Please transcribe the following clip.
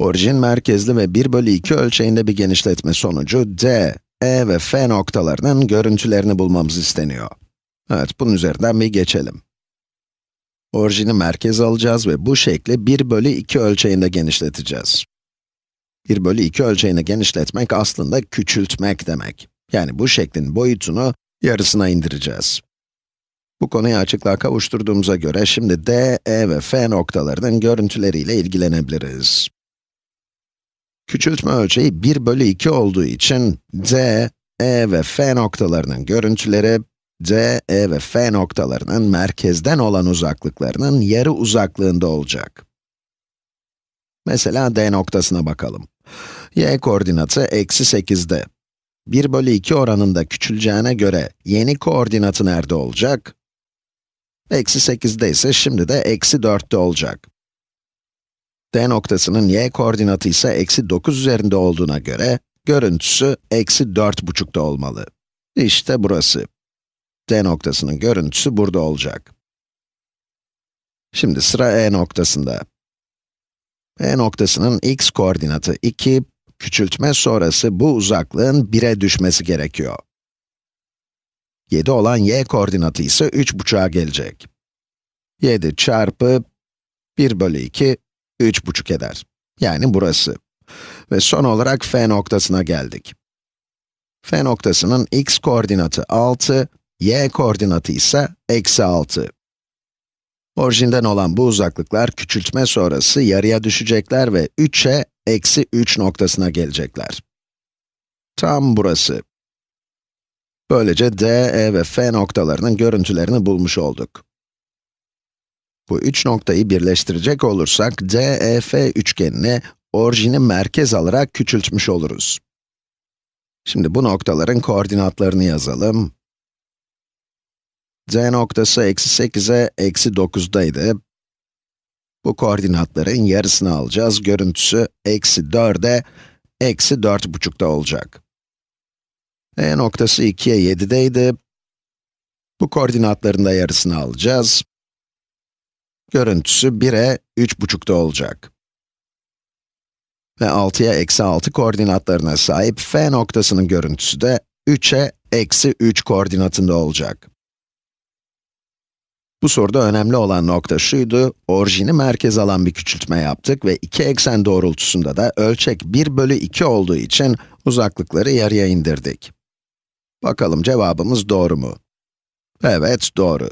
Orijin merkezli ve 1 bölü 2 ölçeğinde bir genişletme sonucu d, e ve f noktalarının görüntülerini bulmamız isteniyor. Evet, bunun üzerinden bir geçelim. Orijini merkez alacağız ve bu şekli 1 bölü 2 ölçeğinde genişleteceğiz. 1 bölü 2 ölçeğini genişletmek aslında küçültmek demek. Yani bu şeklin boyutunu yarısına indireceğiz. Bu konuyu açıklığa kavuşturduğumuza göre şimdi d, e ve f noktalarının görüntüleriyle ilgilenebiliriz. Küçültme ölçeği 1 bölü 2 olduğu için d, e ve f noktalarının görüntüleri, d, e ve f noktalarının merkezden olan uzaklıklarının yarı uzaklığında olacak. Mesela d noktasına bakalım. y koordinatı eksi 8'de. 1 bölü 2 oranında küçüleceğine göre yeni koordinatı nerede olacak? Eksi 8'de ise şimdi de eksi 4'te olacak. D noktasının y koordinatı ise eksi 9 üzerinde olduğuna göre, görüntüsü eksi 4,5'da olmalı. İşte burası. D noktasının görüntüsü burada olacak. Şimdi sıra E noktasında. E noktasının x koordinatı 2, küçültme sonrası bu uzaklığın 1'e düşmesi gerekiyor. 7 olan y koordinatı ise 3,5'a gelecek. 7 çarpı 1 bölü 2, 3,5 eder. Yani burası. Ve son olarak f noktasına geldik. f noktasının x koordinatı 6, y koordinatı ise eksi 6. Orijinden olan bu uzaklıklar küçültme sonrası yarıya düşecekler ve 3'e eksi 3 noktasına gelecekler. Tam burası. Böylece d, e ve f noktalarının görüntülerini bulmuş olduk. Bu üç noktayı birleştirecek olursak, DEF üçgenini orijini merkez alarak küçültmüş oluruz. Şimdi bu noktaların koordinatlarını yazalım. D noktası eksi 8'e eksi 9'daydı. Bu koordinatların yarısını alacağız. Görüntüsü eksi 4'e eksi 4,5'da olacak. E noktası 2'ye 7'deydi. Bu koordinatların da yarısını alacağız. Görüntüsü 1'e 3,5'da olacak. Ve 6'ya eksi 6 koordinatlarına sahip f noktasının görüntüsü de 3'e eksi 3 koordinatında olacak. Bu soruda önemli olan nokta şuydu, orijini merkez alan bir küçültme yaptık ve iki eksen doğrultusunda da ölçek 1 bölü 2 olduğu için uzaklıkları yarıya indirdik. Bakalım cevabımız doğru mu? Evet, doğru.